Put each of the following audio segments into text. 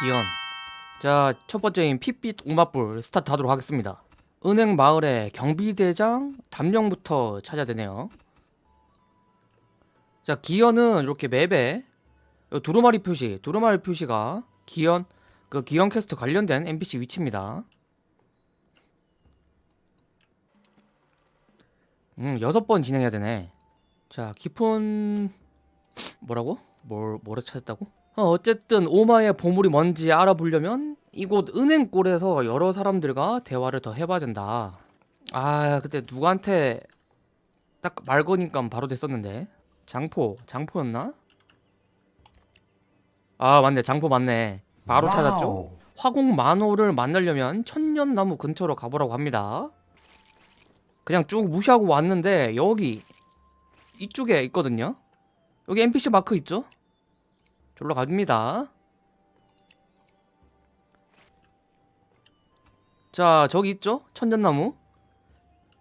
기연 자 첫번째인 핏빛 오마뿔 스타트 하도록 하겠습니다. 은행 마을의 경비대장 담령부터 찾아야 되네요. 자 기연은 이렇게 맵에 요 두루마리 표시 두루마리 표시가 기연 그 기현 퀘스트 관련된 NPC 위치입니다. 음 여섯 번 진행해야 되네. 자 깊은 뭐라고? 뭘 뭐를 찾았다고? 어, 어쨌든 오마의 보물이 뭔지 알아보려면 이곳 은행골에서 여러 사람들과 대화를 더 해봐야 된다. 아 그때 누구한테 딱 말 거니까 바로 됐었는데 장포 장포였나? 아 맞네 장포 맞네 바로 찾았죠. 화공 만호를 만나려면 천년나무 근처로 가보라고 합니다. 그냥 쭉 무시하고 왔는데 여기 이쪽에 있거든요. 여기 NPC 마크 있죠? 졸로 갑니다. 자, 저기 있죠? 천년나무.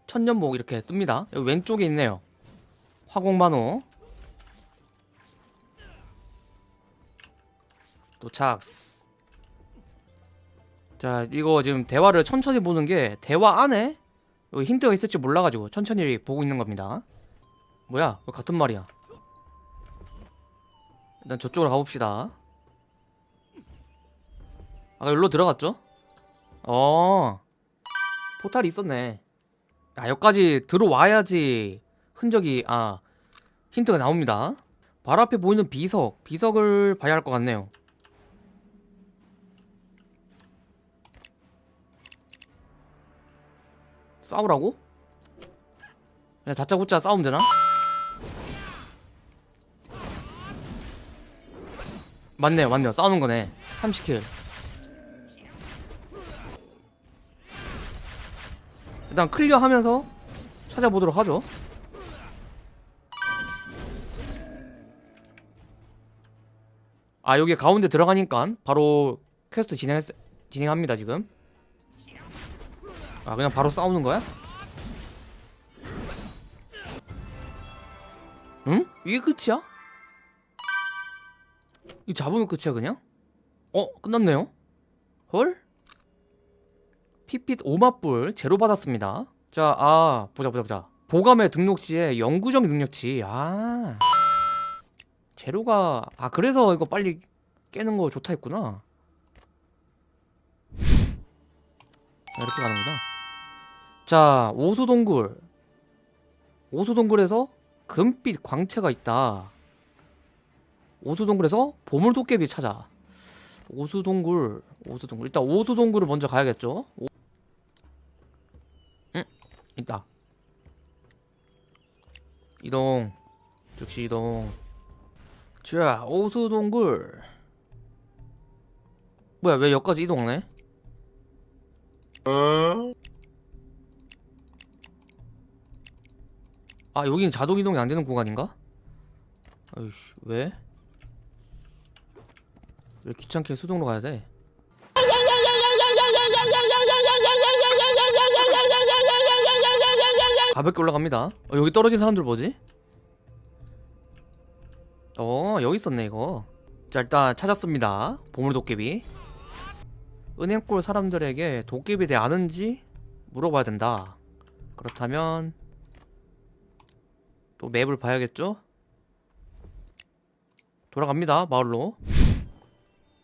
천년목 이렇게 뜹니다. 여기 왼쪽에 있네요. 화공만호. 도착. 자, 이거 지금 대화를 천천히 보는 게 대화 안에 여기 힌트가 있을지 몰라가지고 천천히 보고 있는 겁니다. 뭐야? 왜 같은 말이야? 일단 저쪽으로 가봅시다 아까 여기로 들어갔죠? 어 포탈이 있었네 아 여기까지 들어와야지 흔적이 아 힌트가 나옵니다 바로 앞에 보이는 비석 비석을 봐야 할 것 같네요 싸우라고? 그냥 다짜고짜 싸우면 되나? 맞네요 맞네요 싸우는 거네 30킬 일단 클리어 하면서 찾아보도록 하죠 아 여기 가운데 들어가니까 바로 퀘스트 진행 진행합니다 지금 아 그냥 바로 싸우는 거야? 응? 이게 끝이야? 이 잡으면 끝이야 그냥? 어? 끝났네요? 헐? 핏빛 오마뿔 재료 받았습니다 자, 아 보자 보자 보자 보감에 등록시에 영구적 능력치 아 제로가 아 그래서 이거 빨리 깨는 거 좋다 했구나 이렇게 가는구나 자 오수동굴 오수동굴에서 금빛 광채가 있다 오수동굴에서 보물도깨비 찾아. 오수동굴 오수동굴. 일단 오수동굴을 먼저 가야겠죠? 오... 응? 있다. 이동. 즉시 이동. 자 오수동굴. 뭐야 왜 여기까지 이동하네? 아 여기는 자동 이동이 안 되는 구간인가? 아이씨 왜? 왜 귀찮게 수동으로 가야 돼? 가볍게 올라갑니다 어, 여기 떨어진 사람들 뭐지? 어 여기 있었네 이거 자 일단 찾았습니다 보물 도깨비 은행골 사람들에게 도깨비에 대해 아는지 물어봐야 된다 그렇다면 또 맵을 봐야겠죠? 돌아갑니다 마을로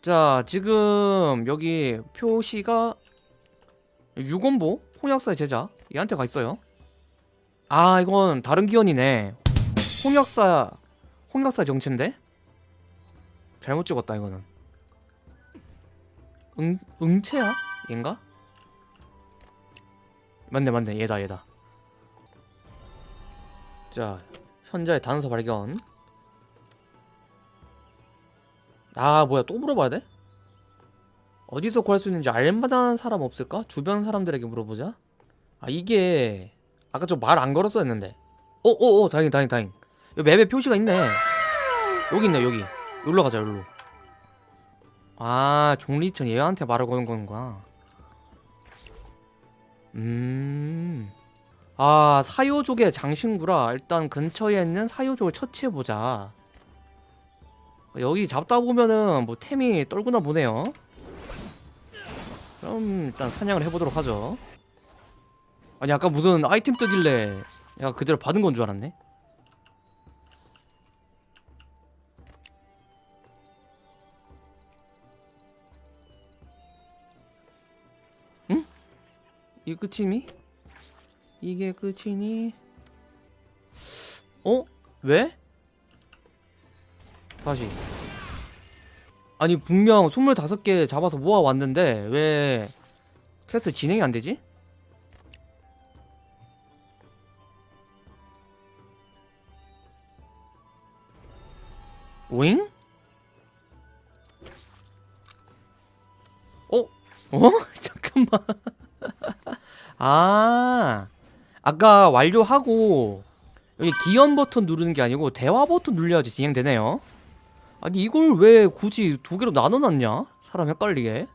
자 지금 여기 표시가 유건보 홍역사의 제자 얘한테 가 있어요. 아 이건 다른 기원이네. 홍역사 홍역사 정체인데? 잘못 찍었다 이거는. 응, 응채야? 얘인가? 맞네 맞네. 얘다 얘다. 자 현자의 단서 발견 아 뭐야 또 물어봐야 돼? 어디서 구할 수 있는지 알만한 사람 없을까? 주변 사람들에게 물어보자. 아 이게 아까 저 말 안 걸었어 했는데. 어어어 어, 다행 다행 다행. 여기 맵에 표시가 있네. 여기 있네 여기. 여기로 가자 여기로. 아 종리천 얘한테 말을 거는 건가 음아 사요족의 장신구라 일단 근처에 있는 사요족을 처치해보자 여기 잡다 보면은 뭐 템이 떨구나 보네요 그럼 일단 사냥을 해보도록 하죠 아니 아까 무슨 아이템 뜨길래 내가 그대로 받은 건 줄 알았네 응? 이게 끝이니? 이게 끝이니? 어? 왜? 다시 아니 분명 25개 잡아서 모아왔는데 왜 퀘스트 진행이 안 되지? 오잉? 어? 어? 잠깐만 아 아까 완료하고 여기 기연 버튼 누르는 게 아니고 대화 버튼 눌려야지 진행되네요 아니 이걸 왜 굳이 두 개로 나눠놨냐? 사람 헷갈리게.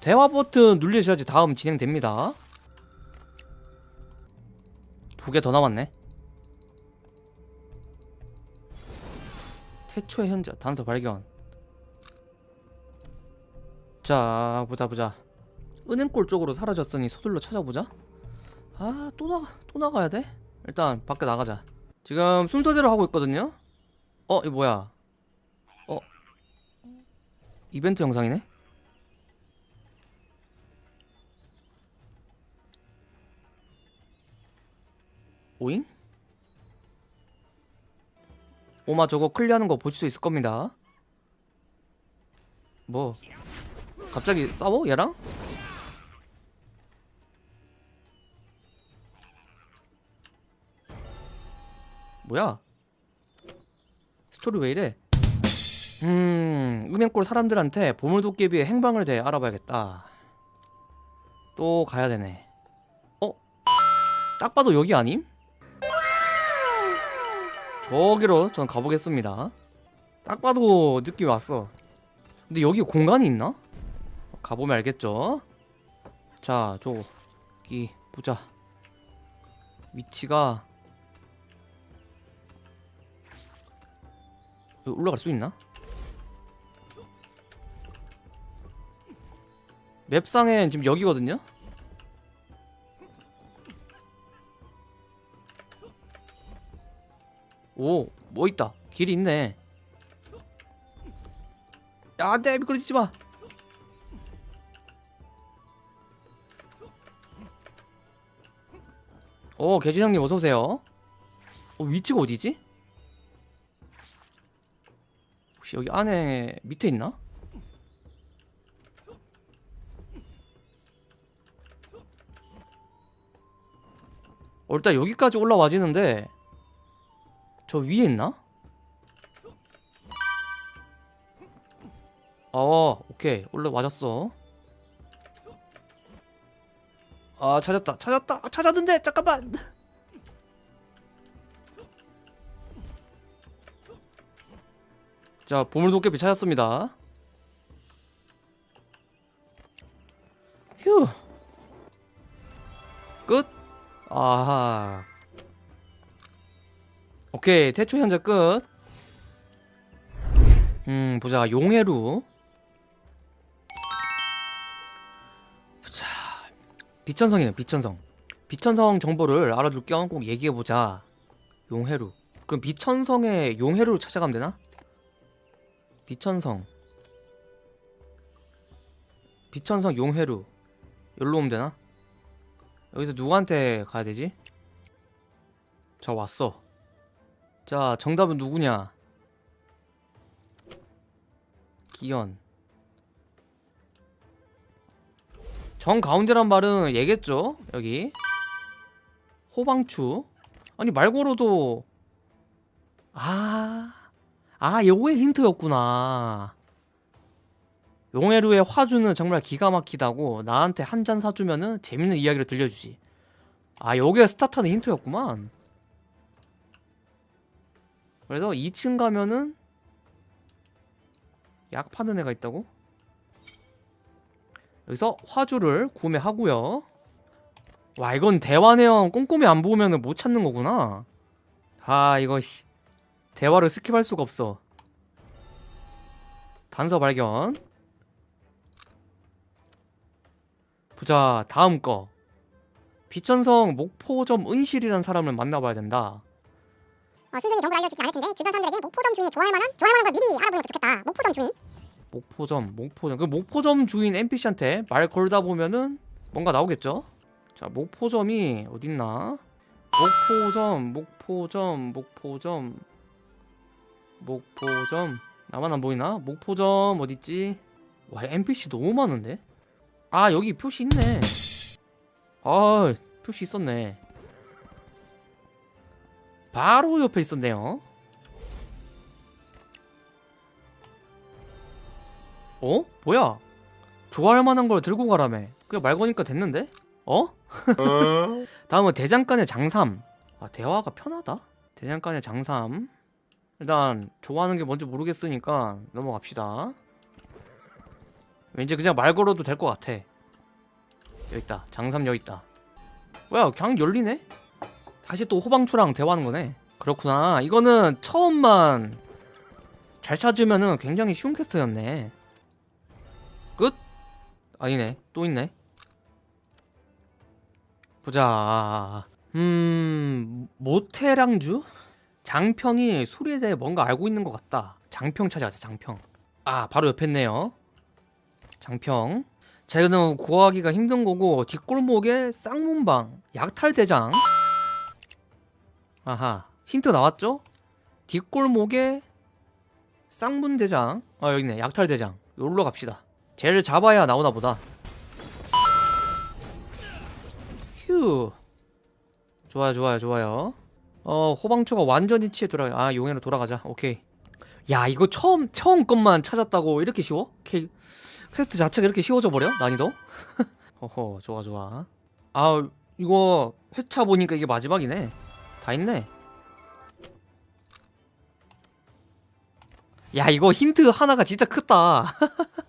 대화 버튼 눌리셔야지 다음 진행됩니다. 두 개 더 남았네. 태초의 현재 단서 발견. 자 보자 보자. 은행골 쪽으로 사라졌으니 서둘러 찾아보자. 아 또 나가 또 나가야 돼? 일단 밖에 나가자. 지금 순서대로 하고 있거든요? 어 이거 뭐야? 어 이벤트 영상이네 오잉? 오마 저거 클리어하는 거 보실 수 있을 겁니다 뭐 갑자기 싸워 얘랑? 뭐야? 스토리 왜 이래? 음, 은행골 사람들한테 보물도깨비의 행방을 대해 알아봐야겠다. 또 가야 되네. 어? 딱 봐도 여기 아님? 저기로 전 가보겠습니다. 딱 봐도 느낌이 왔어. 근데 여기 공간이 있나? 가보면 알겠죠? 자, 저기 보자. 위치가 올라갈 수 있나? 맵상엔 지금 여기거든요? 오, 뭐 있다. 길이 있네. 야, 안 돼. 미끄러지지 마. 오, 개진형님 어서오세요. 어, 위치가 어디지? 혹시 여기 안에 밑에 있나? 어, 일단 여기까지 올라와지는데 저 위에 있나? 어 오케이. 올라와졌어. 아 찾았다. 찾았다. 아, 찾았는데! 잠깐만! 자 보물 도깨비 찾았습니다 아하 오케이 태초 현재 끝 음, 보자. 용해루. 자, 비천성이네, 비천성. 비천성 정보를 알아둘 겸 꼭 얘기해보자. 용해루. 그럼 비천성의 용해루를 찾아가면 되나? 비천성. 비천성 용해루. 여기로 오면 되나? 여기서 누구한테 가야 되지? 자, 왔어. 자, 정답은 누구냐? 기현 정 가운데란 말은 얘겠죠 여기 호방추 아니 말고로도 아, 아 요게 힌트였구나 용해루의 화주는 정말 기가 막히다고 나한테 한 잔 사주면은 재밌는 이야기를 들려주지. 아 요게 스타트하는 힌트였구만. 그래서 2층 가면은 약 파는 애가 있다고? 여기서 화주를 구매하고요. 와 이건 대화 내용 꼼꼼히 안 보면 못 찾는 거구나. 아 이거 씨. 대화를 스킵할 수가 없어. 단서 발견 보자 다음 거. 비천성 목포점 은실이라는 사람을 만나봐야 된다. 어, 순순히 정보를 알려주진 않을 텐데 주변 사람들에게 목포점 주인이 좋아할 만한 좋아할 만한 걸 미리 알아보는 것도 좋겠다. 목포점 주인. 목포점 목포점. 그 목포점 주인 NPC한테 말 걸다 보면은 뭔가 나오겠죠? 자 목포점이 어딨나? 목포점 목포점 목포점. 목포점. 나만 안 보이나? 목포점 어딨지? 와 NPC 너무 많은데 아 여기 표시 있네 아 표시 있었네 바로 옆에 있었네요 어? 뭐야? 좋아할 만한 걸 들고 가라며. 그냥 말 거니까 됐는데? 어? 다음은 대장간의 장삼. 아, 대화가 편하다? 대장간의 장삼. 일단 좋아하는 게 뭔지 모르겠으니까 넘어갑시다. 왠지 그냥 말 걸어도 될 것 같아. 여기 있다. 장삼 여기 있다. 뭐야, 그냥 열리네? 다시 또 호방초랑 대화하는 거네. 그렇구나. 이거는 처음만 잘 찾으면은 굉장히 쉬운 퀘스트였네. 끝? 아니네 또 있네 보자 음 모태랑주? 장평이 술에 대해 뭔가 알고 있는 것 같다 장평 찾아가자 장평 아 바로 옆에 있네요 장평. 자 이거는 구하기가 힘든 거고 뒷골목에 쌍문방 약탈대장. 아하 힌트 나왔죠? 뒷골목에 쌍문대장. 아 여기 있네. 약탈대장. 여기로 갑시다. 쟤를 잡아야 나오나 보다. 휴. 좋아요 좋아요 좋아요. 어 호방초가 완전히 치에 돌아 아 용해로 돌아가자. 오케이. 야 이거 처음 처음 것만 찾았다고 이렇게 쉬워? 오케이 퀘스트 자체가 이렇게 쉬워져 버려? 난이도? 허허 좋아 좋아 아 이거 회차 보니까 이게 마지막이네 다 있네 야 이거 힌트 하나가 진짜 크다